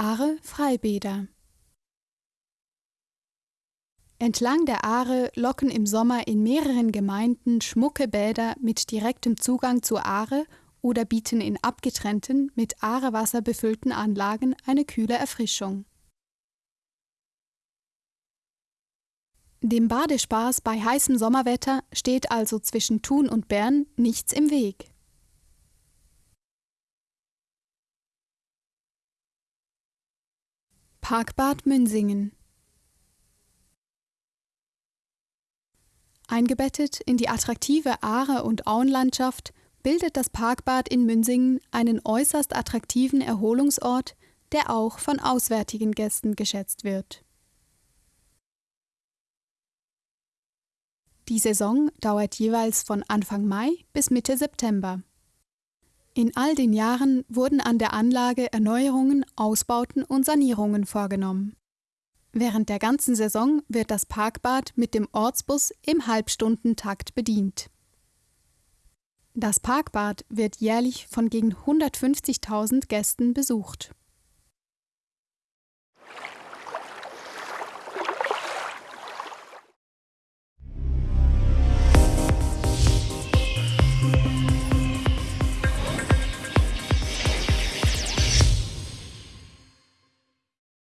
Aare Freibäder Entlang der Aare locken im Sommer in mehreren Gemeinden schmucke Bäder mit direktem Zugang zur Aare oder bieten in abgetrennten, mit Aarewasser befüllten Anlagen eine kühle Erfrischung. Dem Badespaß bei heißem Sommerwetter steht also zwischen Thun und Bern nichts im Weg. Parkbad Münsingen Eingebettet in die attraktive Aare- und Auenlandschaft bildet das Parkbad in Münsingen einen äußerst attraktiven Erholungsort, der auch von auswärtigen Gästen geschätzt wird. Die Saison dauert jeweils von Anfang Mai bis Mitte September. In all den Jahren wurden an der Anlage Erneuerungen, Ausbauten und Sanierungen vorgenommen. Während der ganzen Saison wird das Parkbad mit dem Ortsbus im Halbstundentakt bedient. Das Parkbad wird jährlich von gegen 150.000 Gästen besucht